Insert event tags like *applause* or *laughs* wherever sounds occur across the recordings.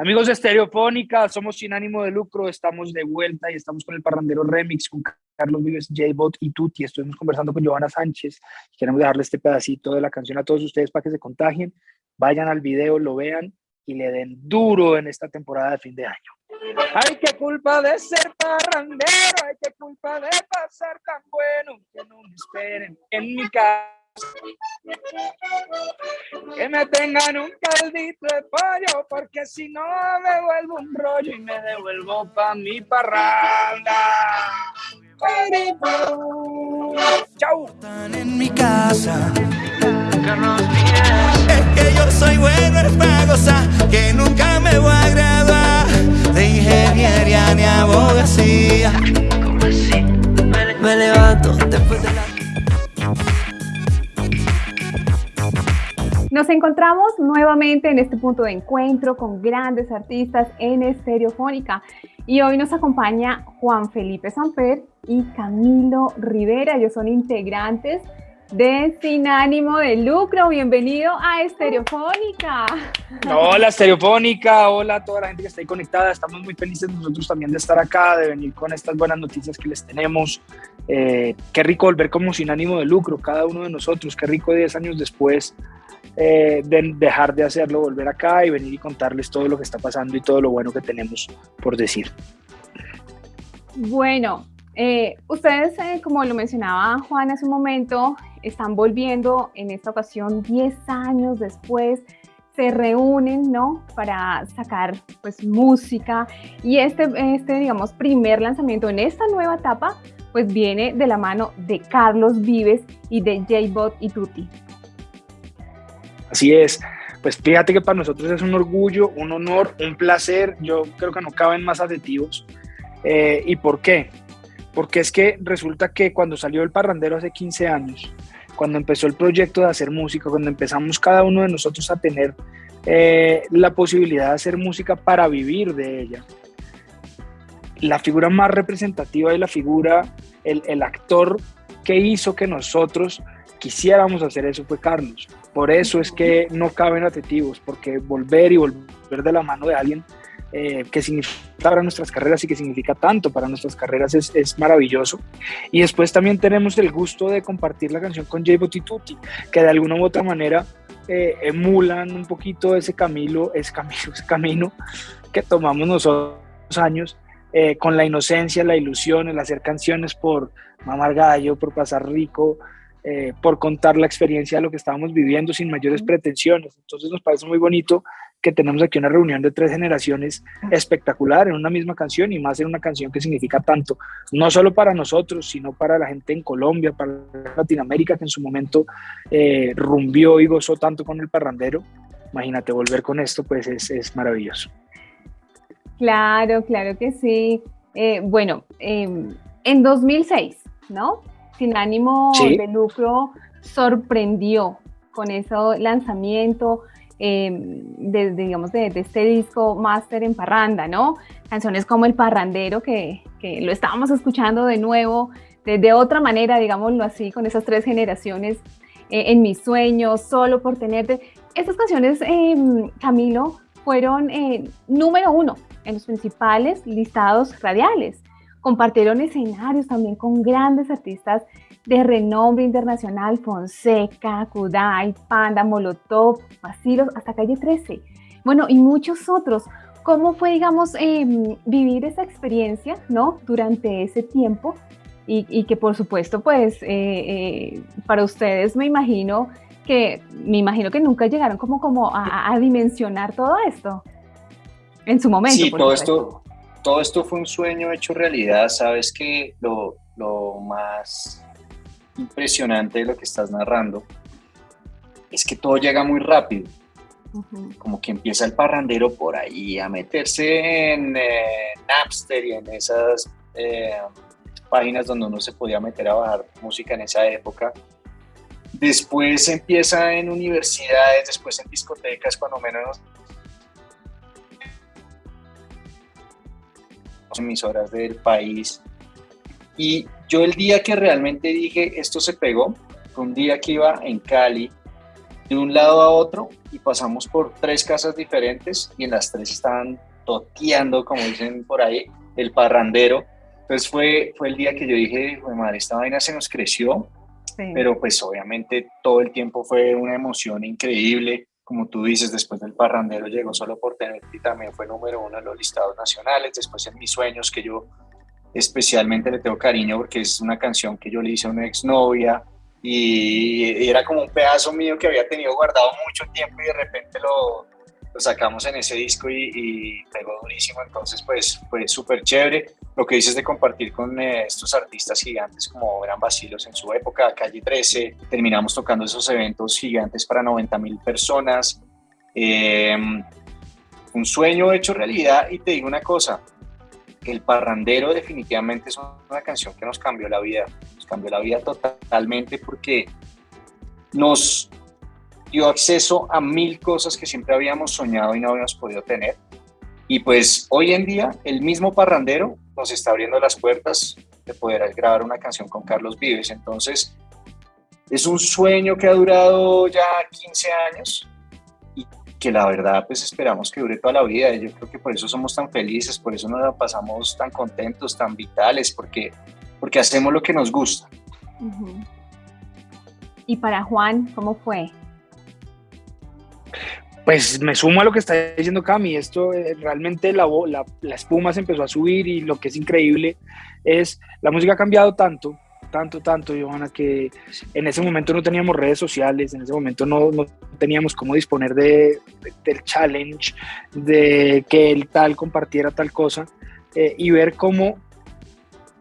Amigos de Estereofónica, somos sin ánimo de lucro, estamos de vuelta y estamos con el Parrandero Remix con Carlos Vives, J-Bot y Tuti. Estuvimos conversando con Giovanna Sánchez. Queremos dejarle este pedacito de la canción a todos ustedes para que se contagien. Vayan al video, lo vean y le den duro en esta temporada de fin de año. Ay, qué culpa de ser parrandero, ay, qué culpa de pasar tan bueno, que no me esperen en mi casa que me tengan un caldito de pollo, porque si no me vuelvo un rollo y me devuelvo pa' mi parranda. Chau. Están en mi casa. Es que yo soy bueno en pagosar, que nunca me voy a graduar de ingeniería ni abogacía. Me levanto después de la... Nos encontramos nuevamente en este punto de encuentro con grandes artistas en Estereofónica y hoy nos acompaña Juan Felipe Samper y Camilo Rivera. Ellos son integrantes de Sin Ánimo de Lucro. Bienvenido a Estereofónica. Hola Estereofónica, hola a toda la gente que está ahí conectada. Estamos muy felices nosotros también de estar acá, de venir con estas buenas noticias que les tenemos. Eh, qué rico volver como Sin Ánimo de Lucro, cada uno de nosotros. Qué rico 10 años después eh, de dejar de hacerlo, volver acá y venir y contarles todo lo que está pasando y todo lo bueno que tenemos por decir. Bueno, eh, ustedes, eh, como lo mencionaba Juan hace un momento, están volviendo en esta ocasión 10 años después, se reúnen, ¿no? Para sacar, pues, música y este, este, digamos, primer lanzamiento en esta nueva etapa, pues viene de la mano de Carlos Vives y de J-Bot y Tutti. Así es. Pues fíjate que para nosotros es un orgullo, un honor, un placer. Yo creo que no caben más adjetivos. Eh, ¿Y por qué? Porque es que resulta que cuando salió el parrandero hace 15 años, cuando empezó el proyecto de hacer música, cuando empezamos cada uno de nosotros a tener eh, la posibilidad de hacer música para vivir de ella, la figura más representativa y la figura, el, el actor que hizo que nosotros quisiéramos hacer eso fue Carlos. Por eso es que no caben adjetivos, porque volver y volver de la mano de alguien eh, que significa para nuestras carreras y que significa tanto para nuestras carreras es, es maravilloso. Y después también tenemos el gusto de compartir la canción con Jay Botituti, que de alguna u otra manera eh, emulan un poquito ese camino, ese camino, ese camino que tomamos nosotros años. Eh, con la inocencia, la ilusión, el hacer canciones por mamar gallo, por pasar rico, eh, por contar la experiencia de lo que estábamos viviendo sin mayores pretensiones. Entonces nos parece muy bonito que tenemos aquí una reunión de tres generaciones espectacular en una misma canción y más en una canción que significa tanto, no solo para nosotros, sino para la gente en Colombia, para Latinoamérica que en su momento eh, rumbió y gozó tanto con el parrandero. Imagínate, volver con esto pues es, es maravilloso. Claro, claro que sí. Eh, bueno, em, en 2006, ¿no? Sin ánimo de lucro sorprendió con ese lanzamiento em, de, digamos, de, este disco Master en Parranda, ¿no? Canciones como El Parrandero, que, que lo estábamos escuchando de nuevo, de, otra manera, digámoslo así, con esas tres generaciones, eh, En mis sueños, Solo por tenerte. Estas canciones, em, Camilo, fueron eh, número uno en los principales listados radiales compartieron escenarios también con grandes artistas de renombre internacional, Fonseca, Kudai, Panda, Molotov, Basilos, hasta Calle 13. Bueno, y muchos otros. ¿Cómo fue, digamos, em, vivir esa experiencia, ¿no? Durante ese tiempo y, que, por supuesto, pues, eh, eh, para ustedes me imagino que, me imagino que nunca llegaron como, como a, dimensionar todo esto en su momento. Sí, todo esto, todo esto fue un sueño hecho realidad. Sabes que lo, más impresionante de lo que estás narrando es que todo llega muy rápido. Como que empieza el parrandero por ahí a meterse en eh, Napster y en esas eh, páginas donde uno se podía meter a bajar música en esa época. Después empieza en universidades, después en discotecas, cuando menos emisoras del país. Y yo el día que realmente dije esto se pegó, fue un día que iba en Cali de un lado a otro y pasamos por tres casas diferentes y en las tres estaban toteando, como dicen por ahí, el parrandero. Entonces fue, fue el día que yo dije, madre, esta vaina se nos creció, pero pues obviamente todo el tiempo fue una emoción increíble. Como tú dices, después del parrandero llegó solo por tener y también fue número uno en los listados nacionales. Después en mis sueños, que yo especialmente le tengo cariño porque es una canción que yo le hice a una exnovia y era como un pedazo mío que había tenido guardado mucho tiempo y de repente lo, lo sacamos en ese disco y, pegó durísimo, entonces pues fue súper chévere. Lo que dices de compartir con eh, estos artistas gigantes como eran Basilos en su época, Calle 13, terminamos tocando esos eventos gigantes para 90 mil personas. Em, un sueño hecho realidad y te digo una cosa, el parrandero definitivamente es una canción que nos cambió la vida, nos cambió la vida totalmente porque nos dio acceso a mil cosas que siempre habíamos soñado y no habíamos podido tener. Y pues hoy en día el mismo parrandero nos está abriendo las puertas de poder grabar una canción con Carlos Vives. Entonces es un sueño que ha durado ya 15 años y que la verdad pues esperamos que dure toda la vida. Yo creo que por eso somos tan felices, por eso nos la pasamos tan contentos, tan vitales, porque, porque hacemos lo que nos gusta. ¿Y para Juan, cómo fue? Pues me sumo a lo que está diciendo Cami, esto eh, realmente la, la, la, espuma se empezó a subir y lo que es increíble es, la música ha cambiado tanto, tanto, tanto, Johanna, que en ese momento no teníamos redes sociales, en ese momento no, no teníamos cómo disponer de, del challenge, de que el tal compartiera tal cosa, eh, y ver cómo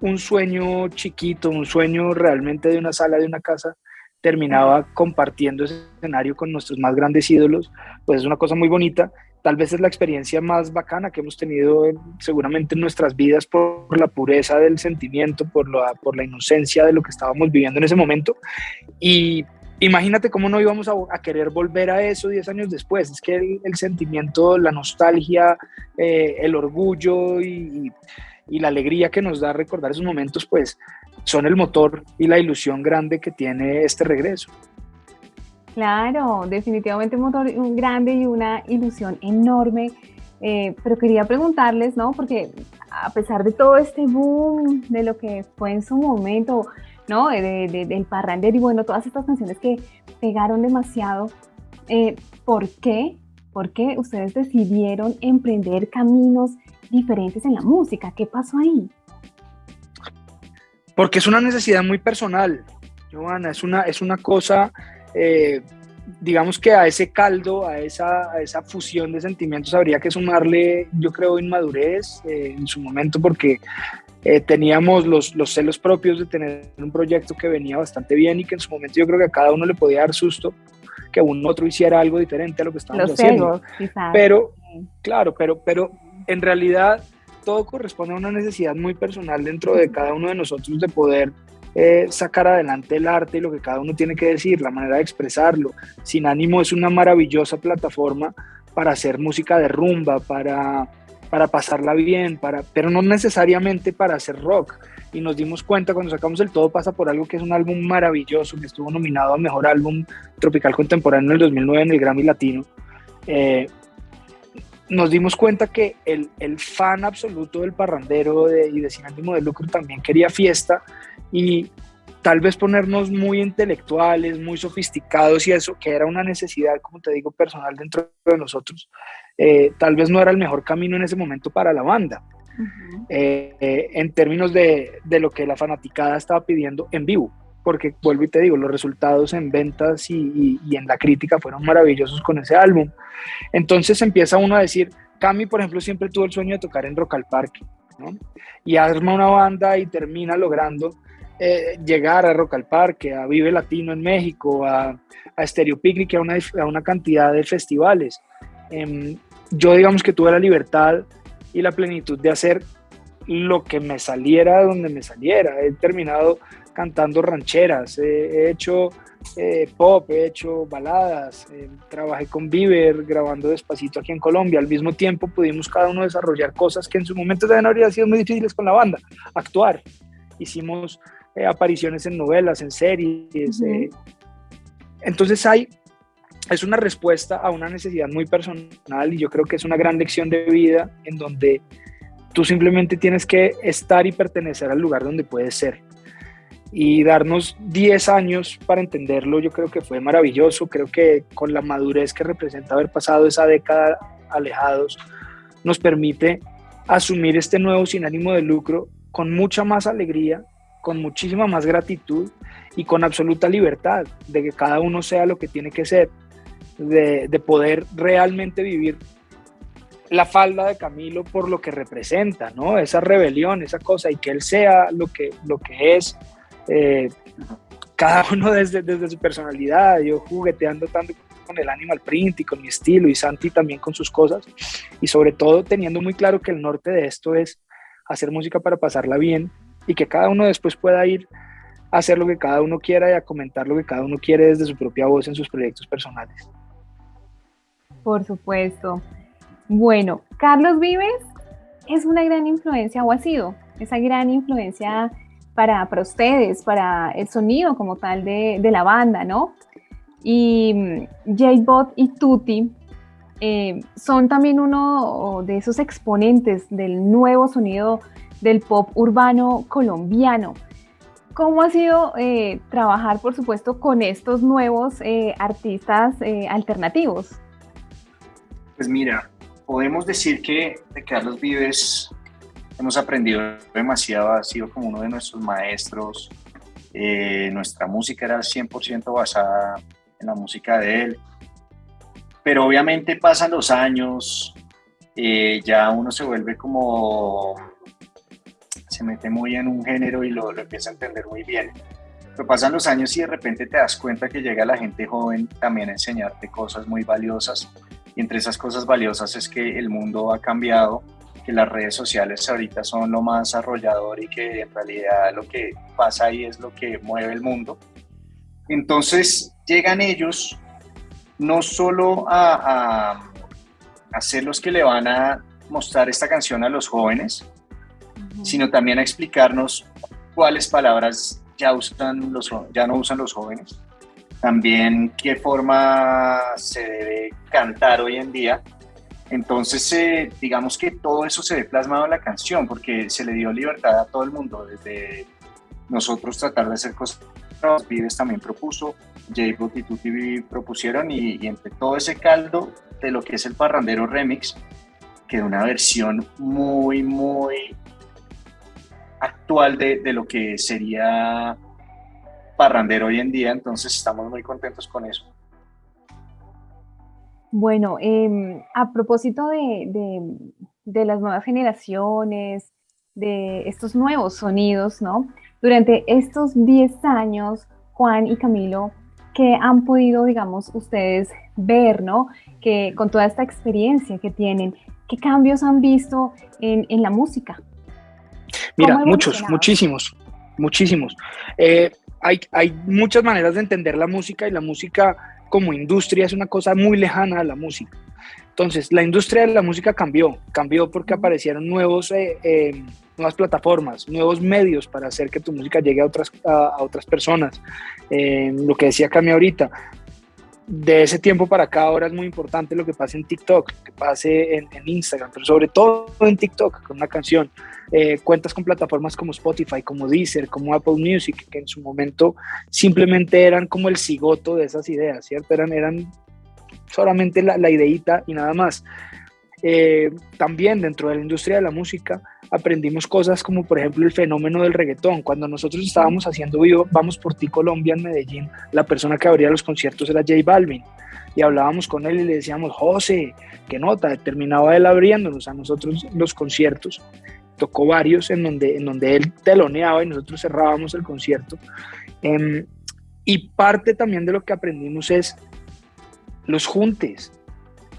un sueño chiquito, un sueño realmente de una sala, de una casa, terminaba compartiendo ese escenario con nuestros más grandes ídolos, pues es una cosa muy bonita. Tal vez es la experiencia más bacana que hemos tenido seguramente en nuestras vidas por la pureza del sentimiento, por la, por la inocencia de lo que estábamos viviendo en ese momento. Y imagínate cómo no íbamos a, querer volver a eso 10 años después. Es que el, sentimiento, la nostalgia, eh, el orgullo y, y la alegría que nos da recordar esos momentos, pues son el motor y la ilusión grande que tiene este regreso. Claro, definitivamente un motor grande y una ilusión enorme. Eh, pero quería preguntarles, ¿no? Porque a pesar de todo este boom, de lo que fue en su momento, ¿no? De, del parrander y bueno, todas estas canciones que pegaron demasiado, eh, ¿por qué? ¿Por qué ustedes decidieron emprender caminos diferentes en la música? ¿Qué pasó ahí? Porque es una necesidad muy personal, Joana, es una, es una cosa, eh, digamos que a ese caldo, a esa, a esa fusión de sentimientos habría que sumarle, yo creo, inmadurez eh, en su momento, porque eh, teníamos los, los, celos propios de tener un proyecto que venía bastante bien y que en su momento yo creo que a cada uno le podía dar susto que un otro hiciera algo diferente a lo que estábamos haciendo. Pero, claro, pero, pero en realidad todo corresponde a una necesidad muy personal dentro de cada uno de nosotros de poder eh, sacar adelante el arte y lo que cada uno tiene que decir, la manera de expresarlo. Sin ánimo es una maravillosa plataforma para hacer música de rumba, para, para pasarla bien, para, pero no necesariamente para hacer rock. Y nos dimos cuenta cuando sacamos el Todo pasa por algo que es un álbum maravilloso, que estuvo nominado a Mejor Álbum Tropical Contemporáneo en el 2009 en el Grammy Latino. Eh, nos dimos cuenta que el, el fan absoluto del parrandero de, y de Sin Ánimo de Lucro también quería fiesta y tal vez ponernos muy intelectuales, muy sofisticados y eso, que era una necesidad, como te digo, personal dentro de nosotros, eh, tal vez no era el mejor camino en ese momento para la banda. Eh, eh, en términos de, de, lo que la fanaticada estaba pidiendo en vivo, porque vuelvo y te digo, los resultados en ventas y, y, en la crítica fueron maravillosos con ese álbum. Entonces empieza uno a decir, Cami, por ejemplo, siempre tuvo el sueño de tocar en Rock al Parque, ¿no? Y arma una banda y termina logrando eh, llegar a Rock al Parque, a Vive Latino en México, a, a Stereo Picnic, a una, a una cantidad de festivales. Eh, yo digamos que tuve la libertad y la plenitud de hacer lo que me saliera donde me saliera. He terminado cantando rancheras, he hecho eh, pop, he hecho baladas, eh, trabajé con Bieber grabando despacito aquí en Colombia. Al mismo tiempo pudimos cada uno desarrollar cosas que en su momento también habrían sido muy difíciles con la banda, actuar. Hicimos eh, apariciones en novelas, en series. entonces hay, es una respuesta a una necesidad muy personal y yo creo que es una gran lección de vida en donde tú simplemente tienes que estar y pertenecer al lugar donde puedes ser. Y darnos 10 años para entenderlo, yo creo que fue maravilloso. Creo que con la madurez que representa haber pasado esa década alejados, nos permite asumir este nuevo sin ánimo de lucro con mucha más alegría, con muchísima más gratitud y con absoluta libertad de que cada uno sea lo que tiene que ser, de, poder realmente vivir la falda de Camilo por lo que representa, ¿no? Esa rebelión, esa cosa, y que él sea lo que, lo que es, eh, cada *laughs* uno desde, desde su personalidad, yo jugueteando tanto con el animal print y con mi estilo, y Santi también con sus cosas, y sobre todo teniendo muy claro que el norte de esto es hacer música para pasarla bien y que cada uno después pueda ir a hacer lo que cada uno quiera y a comentar lo que cada uno quiere desde su propia voz en sus proyectos personales. Por supuesto. Bueno, Carlos Vives es una gran influencia o ha sido esa gran influencia para, para ustedes, para el sonido como tal de, de la banda, ¿no? Y mm, J-Bot y Tutti eh, son también uno de esos exponentes del nuevo sonido del pop urbano colombiano. ¿Cómo ha sido eh, trabajar, por supuesto, con estos nuevos eh, artistas alternativos? Pues mira, podemos decir que de Carlos Vives hemos aprendido demasiado, ha sido como uno de nuestros maestros. nuestra música era 100% basada en la música de él pero obviamente pasan los años, eh, ya uno se vuelve como, se mete muy en un género y lo, lo empieza a entender muy bien. Pero pasan los años y de repente te das cuenta que llega la gente joven también a enseñarte cosas muy valiosas. Y entre esas cosas valiosas es que el mundo ha cambiado, que las redes sociales ahorita son lo más arrollador y que en realidad lo que pasa ahí es lo que mueve el mundo. Entonces llegan ellos no solo a, a, ser los que le van a mostrar esta canción a los jóvenes, sino también a explicarnos cuáles palabras ya, usan los, ya no usan los jóvenes, también qué forma se debe cantar hoy en día. Entonces, eh, digamos que todo eso se ve plasmado en la canción, porque se le dio libertad a todo el mundo, desde nosotros tratar de hacer cosas Vives también propuso, J-Bot y Tutti propusieron y, entre todo ese caldo de lo que es el Parrandero Remix, quedó una versión muy, muy actual de, lo que sería Parrandero hoy en día, entonces estamos muy contentos con eso. Bueno, em, a propósito de, de, las nuevas generaciones, de estos nuevos sonidos, ¿no? Durante estos 10 años, Juan y Camilo, ¿qué han podido, digamos, ustedes ver, ¿no? Que con toda esta experiencia que tienen, ¿qué cambios han visto en, la música? Mira, muchos, muchísimos, muchísimos. Eh, hay, hay muchas maneras de entender la música y la música como industria es una cosa muy lejana a la música. Entonces, la industria de la música cambió, cambió porque aparecieron nuevos, eh, eh, nuevas plataformas, nuevos medios para hacer que tu música llegue a otras, a, otras personas. Eh, lo que decía Cami ahorita, de ese tiempo para acá ahora es muy importante lo que pase en TikTok, que pase en, Instagram, pero sobre todo en TikTok con una canción. cuentas con plataformas como Spotify, como Deezer, como Apple Music, que en su momento simplemente eran como el cigoto de esas ideas, ¿cierto? Eran, eran solamente la, la ideita y nada más. Eh, también dentro de la industria de la música aprendimos cosas como por ejemplo el fenómeno del reggaetón. Cuando nosotros estábamos haciendo vivo Vamos por ti Colombia en Medellín, la persona que abría los conciertos era J Balvin. Y hablábamos con él y le decíamos, José, qué nota, terminaba él abriéndonos a nosotros los conciertos. Tocó varios en donde, en donde él teloneaba y nosotros cerrábamos el concierto. Em, y parte también de lo que aprendimos es los juntes.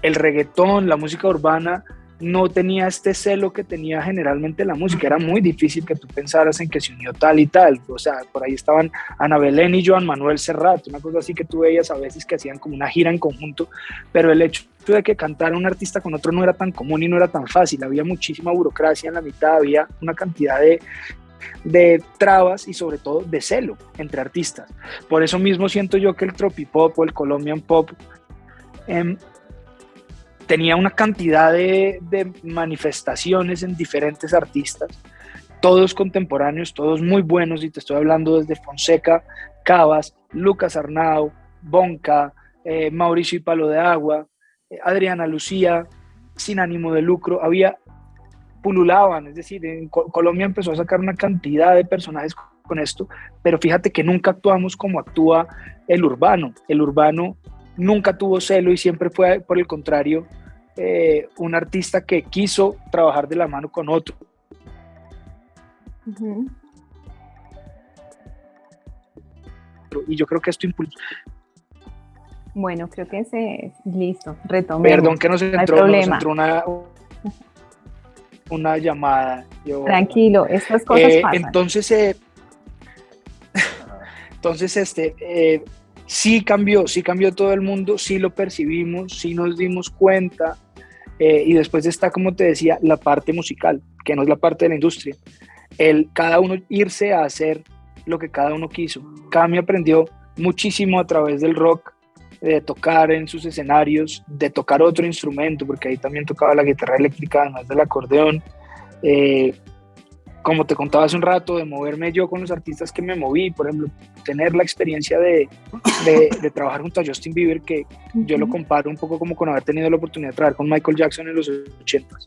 El reggaetón, la música urbana no tenía este celo que tenía generalmente la música. Era muy difícil que tú pensaras en que se unió tal y tal. O sea, por ahí estaban Ana Belén y Joan Manuel Serrat, una cosa así que tú veías a veces que hacían como una gira en conjunto, pero el hecho de que cantara un artista con otro no era tan común y no era tan fácil. Había muchísima burocracia en la mitad, había una cantidad de, de trabas y sobre todo de celo entre artistas. Por eso mismo siento yo que el tropipop o el Colombian pop em, tenía una cantidad de, manifestaciones en diferentes artistas, todos contemporáneos, todos muy buenos, y te estoy hablando desde Fonseca, Cabas, Lucas Arnau, Bonca, eh, Mauricio y Palo de Agua, eh, Adriana Lucía, sin ánimo de lucro, había, pululaban, es decir, en Colombia empezó a sacar una cantidad de personajes con esto, pero fíjate que nunca actuamos como actúa el urbano, el urbano nunca tuvo celo y siempre fue, por el contrario, eh, un artista que quiso trabajar de la mano con otro. Y yo creo que esto impulsó, bueno, creo que se listo, retomemos. Perdón que nos entró, nos entró una, una llamada. Tranquilo, estas cosas eh, pasan. Entonces, eh, *laughs* entonces este, eh, sí cambió, sí cambió todo el mundo, sí lo percibimos, sí nos dimos cuenta. y después está, como te decía, la parte musical, que no es la parte de la industria. El cada uno irse a hacer lo que cada uno quiso. Cami aprendió muchísimo a través del rock, de tocar en sus escenarios, de tocar otro instrumento, porque ahí también tocaba la guitarra eléctrica, además del acordeón. Eh, como te contaba hace un rato, de moverme yo con los artistas que me moví, por ejemplo, tener la experiencia de, de, trabajar junto a Justin Bieber, que yo lo comparo un poco como con haber tenido la oportunidad de trabajar con Michael Jackson en los 80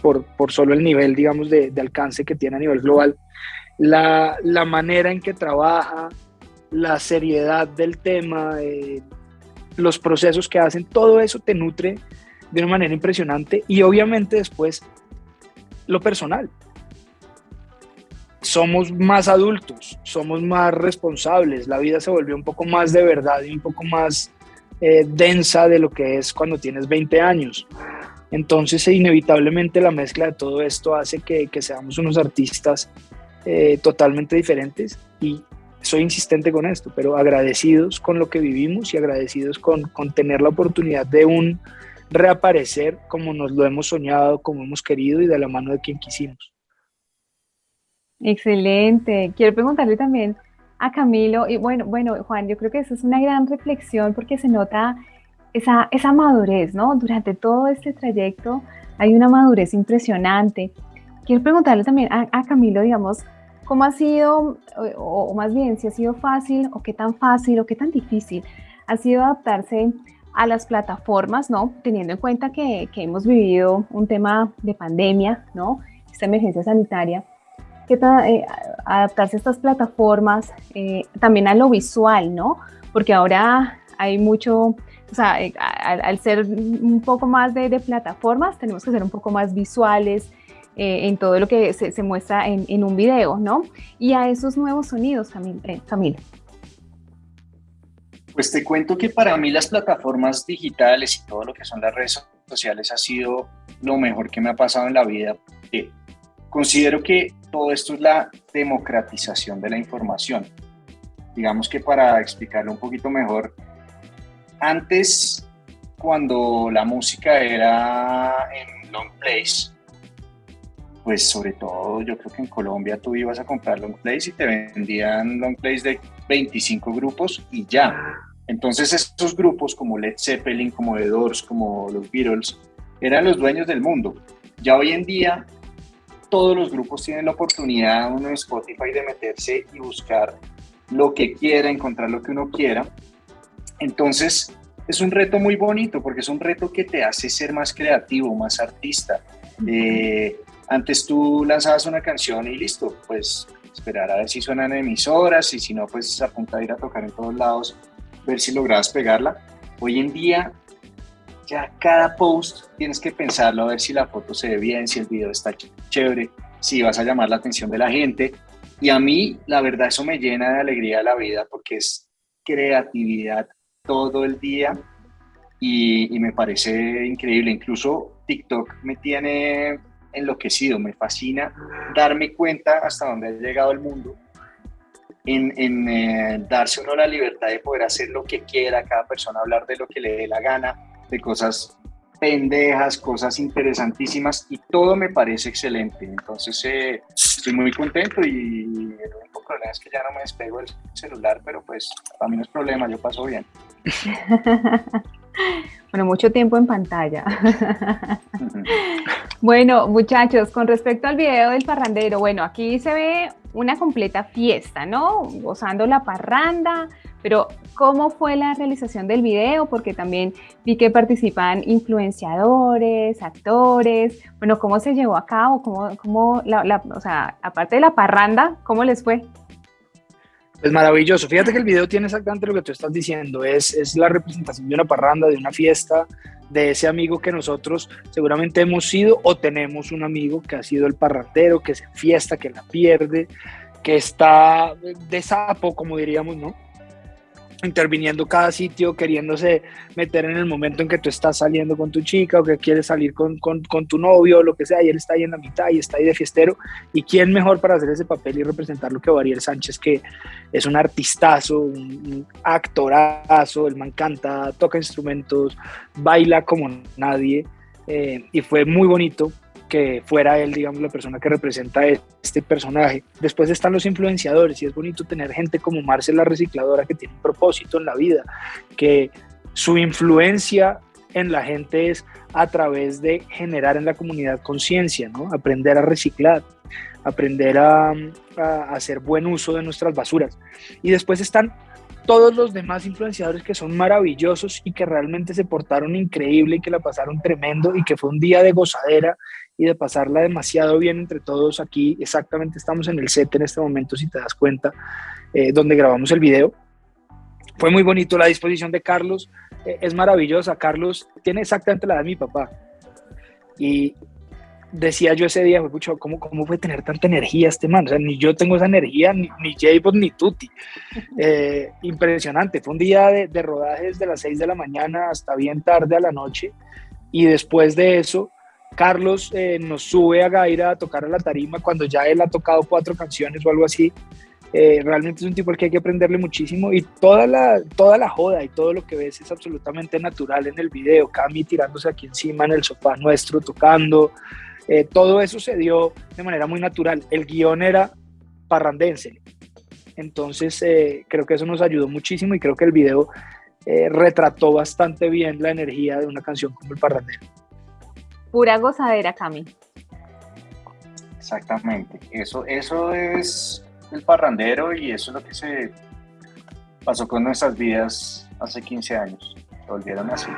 por, por solo el nivel, digamos, de, de alcance que tiene a nivel global. La, la, manera en que trabaja, la seriedad del tema, eh, los procesos que hacen, todo eso te nutre de una manera impresionante y obviamente después lo personal. Somos más adultos, somos más responsables, la vida se volvió un poco más de verdad y un poco más eh, densa de lo que es cuando tienes 20 años. Entonces, inevitablemente la mezcla de todo esto hace que, seamos unos artistas eh, totalmente diferentes y soy insistente con esto, pero agradecidos con lo que vivimos y agradecidos con, con tener la oportunidad de un reaparecer como nos lo hemos soñado, como hemos querido y de la mano de quien quisimos. Excelente. Quiero preguntarle también a Camilo, y bueno, bueno, Juan, yo creo que eso es una gran reflexión porque se nota esa, esa madurez, ¿no? Durante todo este trayecto hay una madurez impresionante. Quiero preguntarle también a, a Camilo, digamos, ¿Cómo ha sido, o, más bien, si ha sido fácil o qué tan fácil o qué tan difícil ha sido adaptarse a las plataformas, ¿no? Teniendo en cuenta que, que hemos vivido un tema de pandemia, ¿no? Esta emergencia sanitaria. ¿Qué tal eh, adaptarse a estas plataformas, eh, también a lo visual, ¿no? Porque ahora hay mucho, o sea, eh, al, ser un poco más de, plataformas, tenemos que ser un poco más visuales, en todo lo que se, muestra en, un video, ¿no? Y a esos nuevos sonidos, Camilo. Pues te cuento que para mí las plataformas digitales y todo lo que son las redes sociales ha sido lo mejor que me ha pasado en la vida. Considero que todo esto es la democratización de la información. Digamos que para explicarlo un poquito mejor, antes cuando la música era en long plays, pues sobre todo yo creo que en Colombia tú ibas a comprar long plays y te vendían long plays de 25 grupos y ya. Entonces estos grupos como Led Zeppelin, como The Doors, como los Beatles, eran los dueños del mundo. Ya hoy en día todos los grupos tienen la oportunidad uno en Spotify de meterse y buscar lo que quiera, encontrar lo que uno quiera. Entonces es un reto muy bonito porque es un reto que te hace ser más creativo, más artista. Eh, antes tú lanzabas una canción y listo, pues esperar a ver si suenan emisoras y si no, pues apuntar a ir a tocar en todos lados, ver si lograbas pegarla. Hoy en día, ya cada post tienes que pensarlo, a ver si la foto se ve bien, si el video está chévere, si vas a llamar la atención de la gente. Y a mí, la verdad, eso me llena de alegría la vida porque es creatividad todo el día y, y me parece increíble. Incluso TikTok me tiene enloquecido, me fascina darme cuenta hasta dónde ha llegado el mundo, en, eh, darse uno la libertad de poder hacer lo que quiera, cada persona hablar de lo que le dé la gana, de cosas pendejas, cosas interesantísimas y todo me parece excelente. Entonces eh, estoy muy contento y el único problema es que ya no me despego del celular, pero pues para mí no es problema, yo paso bien. *laughs* Bueno, mucho tiempo en pantalla. *laughs* bueno, muchachos, con respecto al video del parrandero, bueno, aquí se ve una completa fiesta, ¿no? Gozando la parranda, pero ¿cómo fue la realización del video? Porque también vi que participan influenciadores, actores. Bueno, ¿cómo se llevó a cabo? ¿Cómo, cómo la, o sea, aparte de la parranda, ¿cómo les fue? Es maravilloso. Fíjate que el video tiene exactamente lo que tú estás diciendo. Es, es la representación de una parranda, de una fiesta, de ese amigo que nosotros seguramente hemos sido o tenemos un amigo que ha sido el parrandero, que se fiesta, que la pierde, que está de sapo, como diríamos, ¿no? Interviniendo cada sitio, queriéndose meter en el momento en que tú estás saliendo con tu chica o que quieres salir con, con, tu novio o lo que sea, y él está ahí en la mitad y está ahí de fiestero. ¿Y quién mejor para hacer ese papel y representarlo que Ariel Sánchez, que es un artistazo, un, actorazo, el man canta, toca instrumentos, baila como nadie, eh, y fue muy bonito que fuera él, digamos, la persona que representa este personaje. Después están los influenciadores y es bonito tener gente como Marcela la Recicladora que tiene un propósito en la vida, que su influencia en la gente es a través de generar en la comunidad conciencia, ¿no? aprender a reciclar, aprender a hacer buen uso de nuestras basuras. Y después están todos los demás influenciadores que son maravillosos y que realmente se portaron increíble y que la pasaron tremendo y que fue un día de gozadera y de pasarla demasiado bien entre todos aquí. Exactamente estamos en el set en este momento, si te das cuenta, eh, donde grabamos el video. Fue muy bonito la disposición de Carlos, eh, es maravillosa. Carlos tiene exactamente la de mi papá. Y decía yo ese día, ¿cómo, ¿cómo fue tener tanta energía este man? O sea, ni yo tengo esa energía, ni, ni ni Tutti. *laughs* Eh, impresionante. Fue un día de, de rodaje desde las 6 de la mañana hasta bien tarde a la noche. Y después de eso, Carlos eh, nos sube a Gaira a tocar a la tarima cuando ya él ha tocado cuatro canciones o algo así. Eh, realmente es un tipo al que hay que aprenderle muchísimo y toda la, toda la joda y todo lo que ves es absolutamente natural en el video. Cami tirándose aquí encima en el sofá nuestro, tocando. Eh, todo eso se dio de manera muy natural. El guion era parrandense. Entonces creo que eso nos ayudó muchísimo y creo que el video retrató bastante bien la energía de una canción como El Parrandero. Pura gozadera, Cami. Exactamente. Eso, eso es el parrandero y eso es lo que se pasó con nuestras vidas hace 15 años. volvieron así.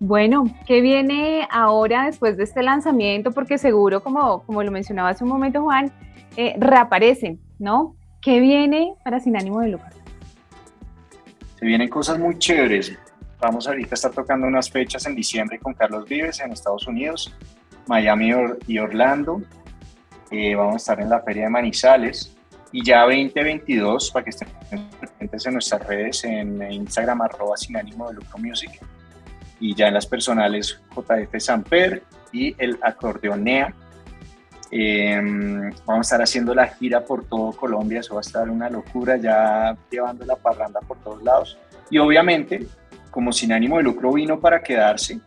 Bueno, ¿qué viene ahora después de este lanzamiento? Porque seguro, como, como lo mencionaba hace un momento Juan, eh, reaparecen, ¿no? ¿Qué viene para Sin Ánimo de Lucro? Se vienen cosas muy chéveres. Vamos ahorita a estar tocando unas fechas en diciembre con Carlos Vives en Estados Unidos, Miami y Orlando. Eh, vamos a estar en la Feria de Manizales. Y ya 2022, para que estén presentes en nuestras redes, en Instagram, arroba sin de lucro music. Y ya en las personales, JF Samper y el acordeonea. Eh, vamos a estar haciendo la gira por todo Colombia, eso va a estar una locura, ya llevando la parranda por todos lados. Y obviamente como sin ánimo de lucro vino para quedarse.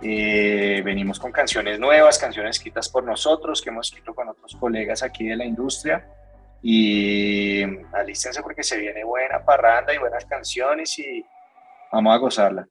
Eh, venimos con canciones nuevas, canciones escritas por nosotros, que hemos escrito con otros colegas aquí de la industria. Y alístense porque se viene buena parranda y buenas canciones y vamos a gozarla.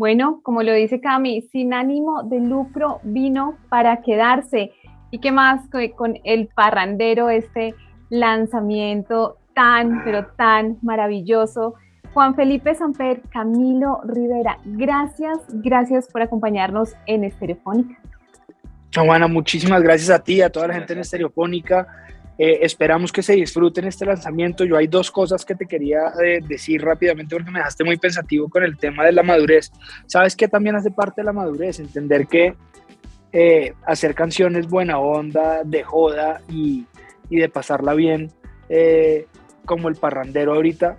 Bueno, como lo dice Cami, sin ánimo de lucro vino para quedarse. ¿Y qué más con el parrandero, este lanzamiento tan, pero tan maravilloso? Juan Felipe Samper, Camilo Rivera, gracias, gracias por acompañarnos en Estereofónica. Juana, muchísimas gracias a ti, a toda la gente en Estereofónica. Eh, esperamos que se disfruten este lanzamiento. Yo hay dos cosas que te quería eh, decir rápidamente porque me dejaste muy pensativo con el tema de la madurez. ¿Sabes qué también hace parte de la madurez? Entender que eh, hacer canciones buena onda, de joda y, y de pasarla bien, como el parrandero ahorita,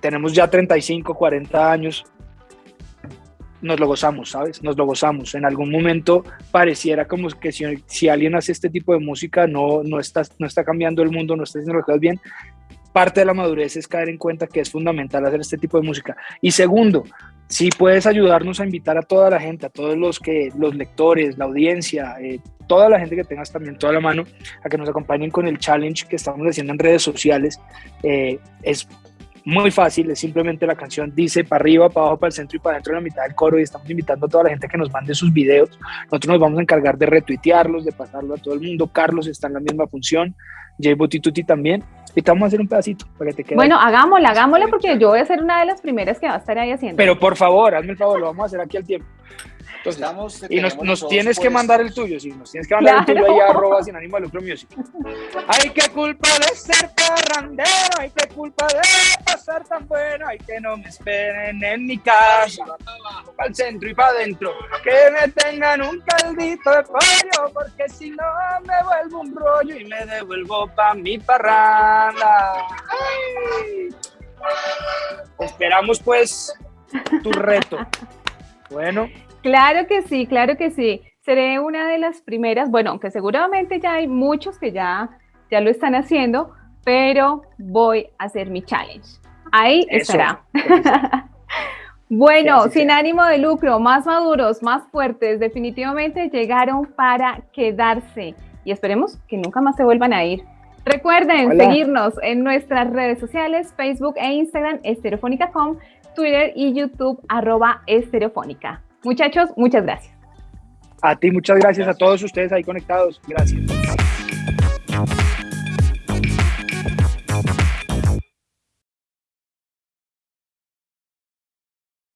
tenemos ya 35, 40 años, nos lo gozamos, ¿sabes? Nos lo gozamos. En algún momento pareciera como que si, alguien hace este tipo de música no, no, está, no está cambiando el mundo, no está haciendo las cosas bien. Parte de la madurez es caer en cuenta que es fundamental hacer este tipo de música. Y segundo, si puedes ayudarnos a invitar a toda la gente, a todos los que los lectores, la audiencia, eh, toda la gente que tengas también toda la mano, a que nos acompañen con el challenge que estamos haciendo en redes sociales. Eh, es muy fácil, es simplemente la canción dice para arriba, para abajo, para el centro y para adentro de la mitad del coro y estamos invitando a toda la gente que nos mande sus videos. Nosotros nos vamos a encargar de retuitearlos, de pasarlo a todo el mundo. Carlos está en la misma función, Jay Botituti también. Y te vamos a hacer un pedacito para que te quede. Bueno, hagámosla, hagámosla porque yo voy a ser una de las primeras que va a estar ahí haciendo. Pero por favor, hazme el favor, lo vamos a hacer aquí al tiempo y nos, tienes que mandar el tuyo, sí, nos tienes que mandar el tuyo ahí a arroba sin ánimo de lucro music. Ay, qué culpa de ser parrandero, ay, qué culpa de pasar tan bueno, ay, que no me esperen en mi casa, para el centro y para adentro, que me tengan un caldito de pollo, porque si no me vuelvo un rollo y me devuelvo pa' mi parranda. Esperamos pues tu reto. Bueno. Claro que sí, claro que sí. Seré una de las primeras, bueno, aunque seguramente ya hay muchos que ya, ya lo están haciendo, pero voy a hacer mi challenge. Ahí estará. *laughs* bueno, sin ánimo de lucro, más maduros, más fuertes, definitivamente llegaron para quedarse y esperemos que nunca más se vuelvan a ir. Recuerden seguirnos en nuestras redes sociales, Facebook e Instagram, estereofónica.com, Twitter y YouTube, arroba estereofónica. Muchachos, muchas gracias. A ti, muchas gracias, a todos ustedes ahí conectados. Gracias.